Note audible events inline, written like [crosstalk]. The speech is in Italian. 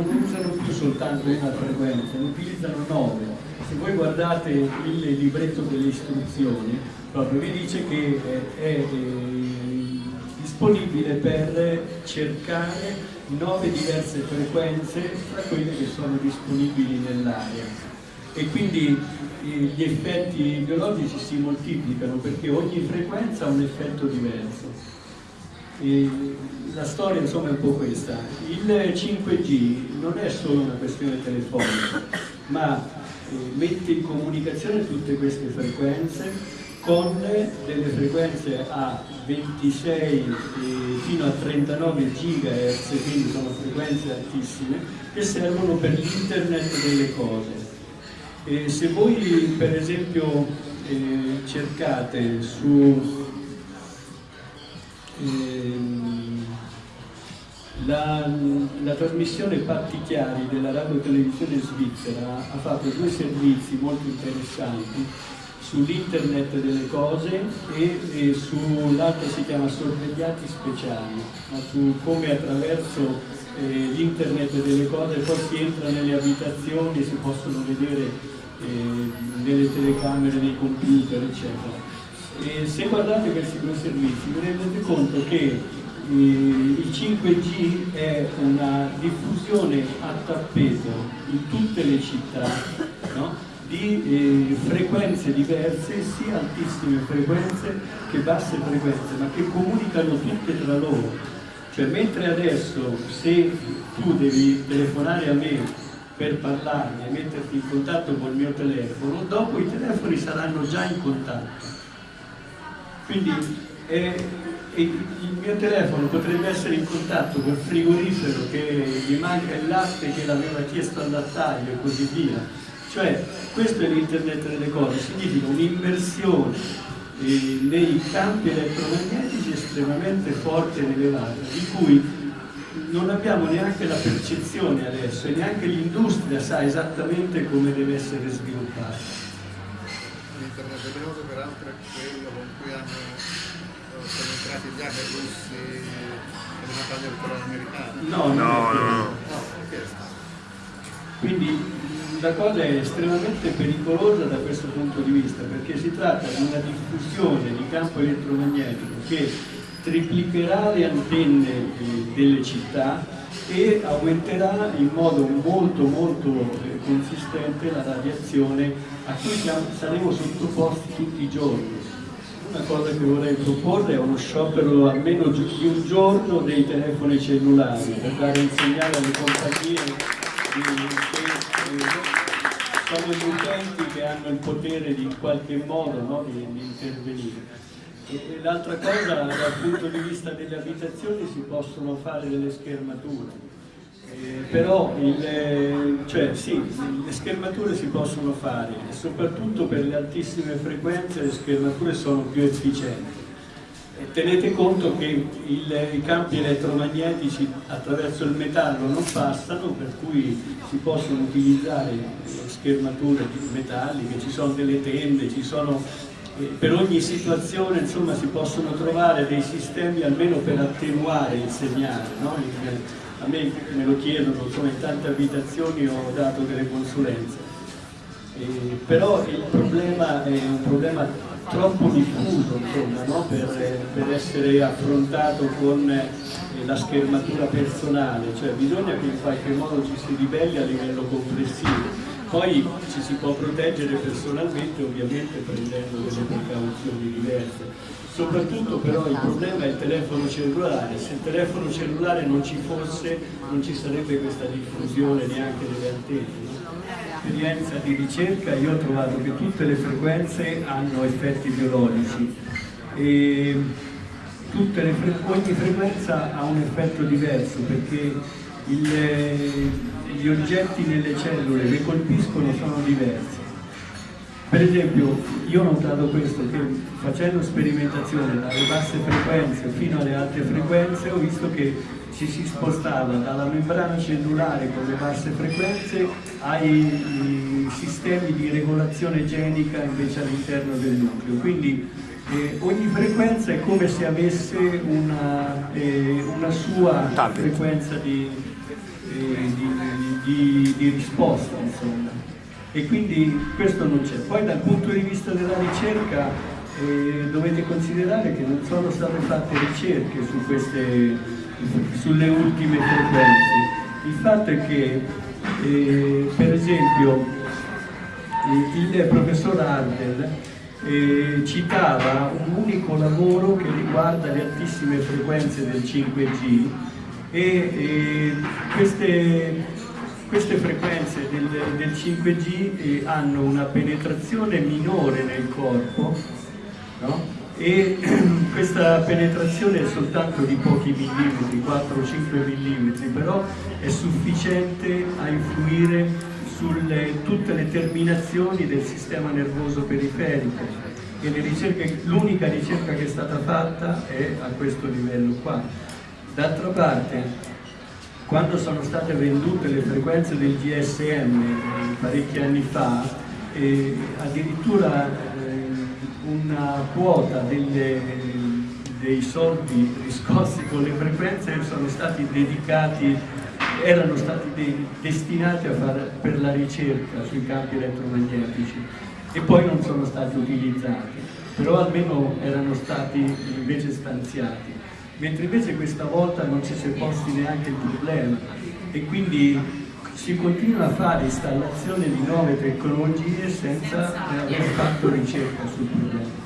non usano più soltanto una frequenza, ne utilizzano nove. Se voi guardate il libretto delle istruzioni, proprio vi dice che è, è disponibile per cercare nove diverse frequenze tra quelle che sono disponibili nell'area e quindi gli effetti biologici si moltiplicano perché ogni frequenza ha un effetto diverso. E la storia insomma è un po' questa. Il 5G non è solo una questione telefonica, ma eh, mette in comunicazione tutte queste frequenze con delle frequenze a 26 eh, fino a 39 GHz, quindi sono frequenze altissime, che servono per l'internet delle cose. E se voi per esempio eh, cercate su eh, la, la, trasmissione Patti Chiari della radio televisione svizzera ha fatto due servizi molto interessanti sull'internet delle cose e, e sull'altro si chiama sorvegliati speciali, ma su come attraverso eh, l'internet delle cose poi si entra nelle abitazioni, si possono vedere eh, nelle telecamere, nei computer, eccetera. E se guardate questi due servizi vi rendete conto che eh, il 5G è una diffusione a tappeto in tutte le città, no? di eh, frequenze diverse, sia altissime frequenze che basse frequenze, ma che comunicano tutte tra loro. Cioè mentre adesso se tu devi telefonare a me per parlarmi e metterti in contatto col mio telefono, dopo i telefoni saranno già in contatto. Quindi eh, il mio telefono potrebbe essere in contatto col frigorifero che gli manca il latte che l'aveva chiesto al lattaio e così via cioè, questo è l'internet delle cose, significa un'immersione eh, nei campi elettromagnetici estremamente forte ed elevata, di cui non abbiamo neanche la percezione adesso e neanche l'industria sa esattamente come deve essere sviluppata. L'internet delle cose peraltro è quello con cui hanno, eh, sono entrati già i russi nella battaglia elettorale americana. No, no, no. no. no quindi la cosa è estremamente pericolosa da questo punto di vista perché si tratta di una diffusione di campo elettromagnetico che triplicherà le antenne delle città e aumenterà in modo molto molto consistente la radiazione a cui saremo sottoposti tutti i giorni. Una cosa che vorrei proporre è uno sciopero almeno di un giorno dei telefoni cellulari per dare un segnale alle compagnie sono gli utenti che hanno il potere di in qualche modo no, di, di, intervenire. L'altra cosa, dal punto di vista delle abitazioni si possono fare delle schermature, eh, però il, cioè, sì, le schermature si possono fare, soprattutto per le altissime frequenze le schermature sono più efficienti. Tenete conto che il, i campi elettromagnetici attraverso il metallo non passano, per cui si possono utilizzare schermature metalliche, ci sono delle tende, ci sono, eh, per ogni situazione insomma, si possono trovare dei sistemi almeno per attenuare il segnale. No? A me me lo chiedono, insomma, in tante abitazioni ho dato delle consulenze. Eh, però il problema è un problema troppo diffuso insomma, no? per, per, essere affrontato con eh, la schermatura personale, cioè bisogna che in qualche modo ci si ribelli a livello complessivo. Poi ci si può proteggere personalmente ovviamente prendendo delle precauzioni diverse. Soprattutto però il problema è il telefono cellulare, se il telefono cellulare non ci fosse non ci sarebbe questa diffusione neanche delle antenne esperienza di ricerca io ho trovato che tutte le frequenze hanno effetti biologici. E fre ogni frequenza ha un effetto diverso perché il, gli oggetti nelle cellule che colpiscono sono diversi. Per esempio, io ho notato questo, che facendo sperimentazione dalle basse frequenze fino alle alte frequenze ho visto che ci si spostava dalla membrana cellulare con le basse frequenze ai sistemi di regolazione genica invece all'interno del nucleo. Quindi eh, ogni frequenza è come se avesse una, eh, una sua frequenza di, eh, di, di, di risposta, insomma. E quindi questo non c'è. Poi dal punto di vista della ricerca eh, dovete considerare che non sono state fatte ricerche su queste, sulle ultime frequenze. Il fatto è che, eh, per esempio, il professor Ardel eh, citava un unico lavoro che riguarda le altissime frequenze del 5G e eh, queste, queste, frequenze del, del 5G eh, hanno una penetrazione minore nel corpo no? e [clears throat] questa penetrazione è soltanto di pochi millimetri, 4 o 5 millimetri, però è sufficiente a influire su tutte le terminazioni del sistema nervoso periferico e l'unica ricerca che è stata fatta è a questo livello qua. D'altra parte, quando sono state vendute le frequenze del GSM eh, parecchi anni fa, eh, addirittura eh, una quota delle, dei soldi riscossi con le frequenze sono stati dedicati erano stati de destinati fare, per la ricerca sui campi elettromagnetici e poi non sono stati utilizzati, però almeno erano stati invece stanziati, mentre invece questa volta non ci si è posti neanche il problema e quindi si continua a fare installazione di nuove tecnologie senza aver fatto ricerca sul problema.